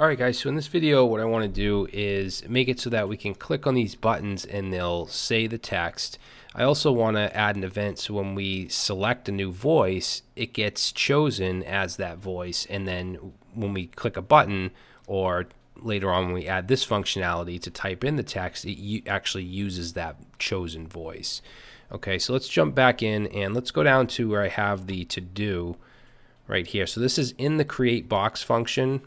Alright guys, so in this video what I want to do is make it so that we can click on these buttons and they'll say the text. I also want to add an event so when we select a new voice, it gets chosen as that voice and then when we click a button or later on when we add this functionality to type in the text, it actually uses that chosen voice. Okay, so let's jump back in and let's go down to where I have the to do right here. So this is in the create box function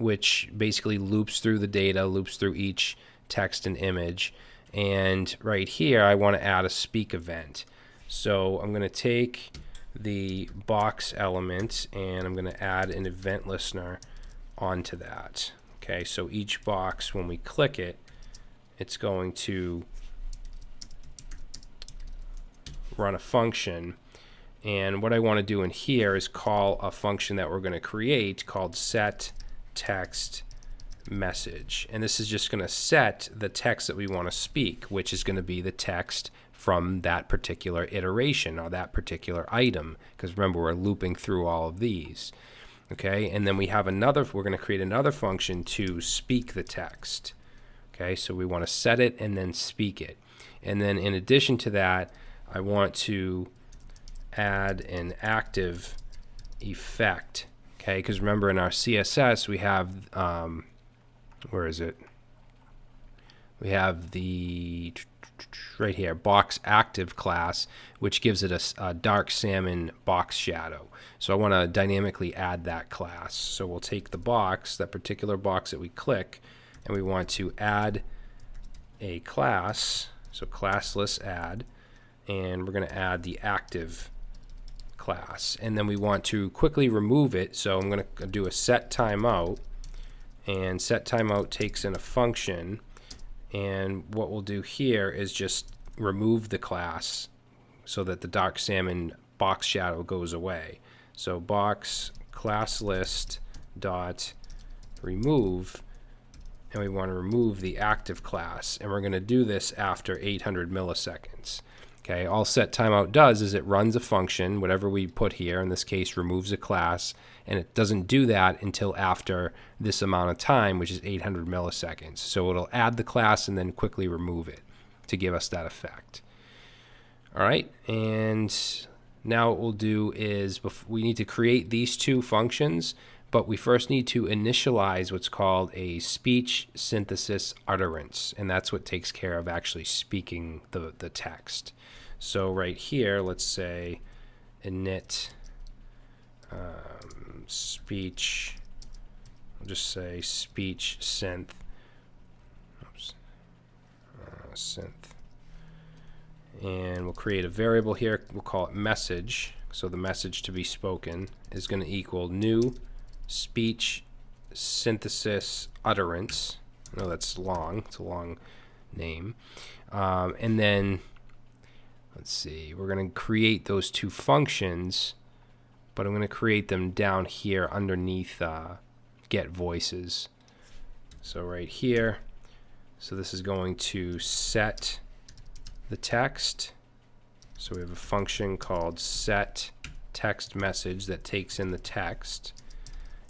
which basically loops through the data, loops through each text and image. And right here, I want to add a speak event. So I'm going to take the box element and I'm going to add an event listener onto that. Okay, so each box, when we click it, it's going to run a function. And what I want to do in here is call a function that we're going to create called set text message. And this is just going to set the text that we want to speak, which is going to be the text from that particular iteration or that particular item. Because remember, we're looping through all of these. Okay, and then we have another, we're going to create another function to speak the text. Okay, so we want to set it and then speak it. And then in addition to that, I want to add an active effect Okay, because remember in our CSS we have, um, where is it? We have the, right here, box active class, which gives it a, a dark salmon box shadow. So I want to dynamically add that class. So we'll take the box, that particular box that we click, and we want to add a class, so class list add, and we're going to add the active class and then we want to quickly remove it so I'm going to do a set timeout and set timeout takes in a function and what we'll do here is just remove the class so that the dark salmon box shadow goes away. So box class list dot remove and we want to remove the active class and we're going to do this after 800 milliseconds Okay, all set timeout does is it runs a function, whatever we put here, in this case removes a class, and it doesn't do that until after this amount of time, which is 800 milliseconds. So it'll add the class and then quickly remove it to give us that effect. All right, and now what we'll do is we need to create these two functions, but we first need to initialize what's called a speech synthesis utterance, and that's what takes care of actually speaking the, the text. So right here, let's say init um, speech, I'll just say speech synth, oops, uh, synth, and we'll create a variable here, we'll call it message, so the message to be spoken is going to equal new speech synthesis utterance. I know that's long, it's a long name. Um, and then let's see, we're going to create those two functions, but I'm going to create them down here underneath uh, get voices. So right here, so this is going to set the text. So we have a function called set text message that takes in the text.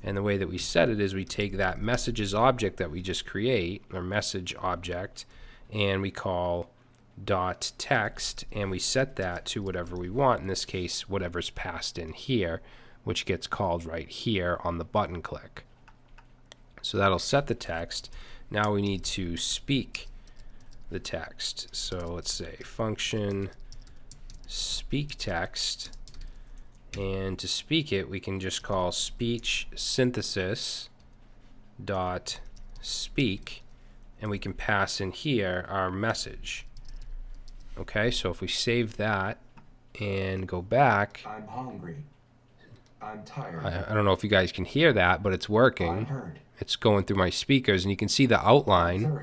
And the way that we set it is we take that messages object that we just create, or message object, and we call dot text and we set that to whatever we want in this case whatever's passed in here which gets called right here on the button click. So that'll set the text. Now we need to speak the text. So let's say function speak text and to speak it we can just call speech synthesis dot speak and we can pass in here our message Okay, so if we save that and go back. I'm hungry. I'm tired. I, I don't know if you guys can hear that, but it's working. It's going through my speakers, and you can see the outline.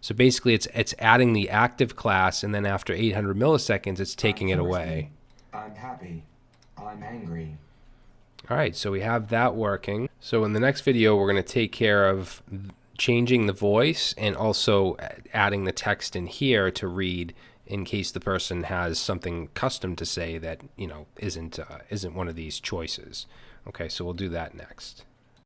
So basically, it's it's adding the active class, and then after 800 milliseconds, it's taking it away. I'm happy. I'm angry. All right, so we have that working. So in the next video, we're going to take care of changing the voice and also adding the text in here to read in case the person has something custom to say that you know isn't uh, isn't one of these choices. Okay, so we'll do that next.